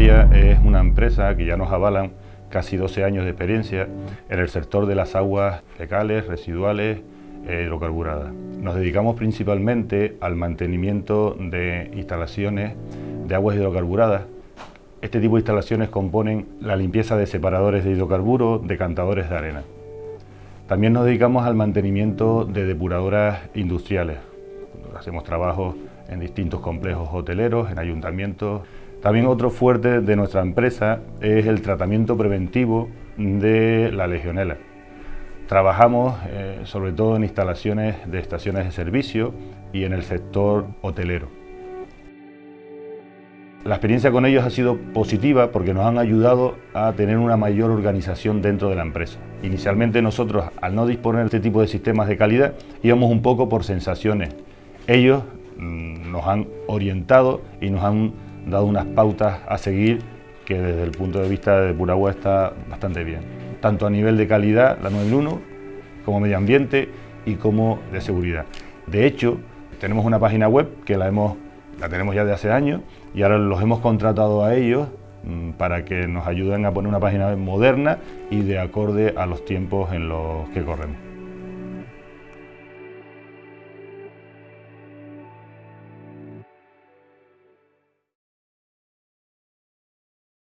Es una empresa que ya nos avalan casi 12 años de experiencia en el sector de las aguas fecales, residuales e hidrocarburadas. Nos dedicamos principalmente al mantenimiento de instalaciones de aguas hidrocarburadas. Este tipo de instalaciones componen la limpieza de separadores de hidrocarburos, decantadores de arena. También nos dedicamos al mantenimiento de depuradoras industriales. Hacemos trabajos en distintos complejos hoteleros, en ayuntamientos. También otro fuerte de nuestra empresa es el tratamiento preventivo de la legionela. Trabajamos eh, sobre todo en instalaciones de estaciones de servicio y en el sector hotelero. La experiencia con ellos ha sido positiva porque nos han ayudado a tener una mayor organización dentro de la empresa. Inicialmente nosotros, al no disponer de este tipo de sistemas de calidad, íbamos un poco por sensaciones. Ellos mm, nos han orientado y nos han dado unas pautas a seguir que desde el punto de vista de Puragua está bastante bien. Tanto a nivel de calidad, la 91, como medio ambiente y como de seguridad. De hecho, tenemos una página web que la hemos la tenemos ya de hace años y ahora los hemos contratado a ellos mm, para que nos ayuden a poner una página moderna y de acorde a los tiempos en los que corremos.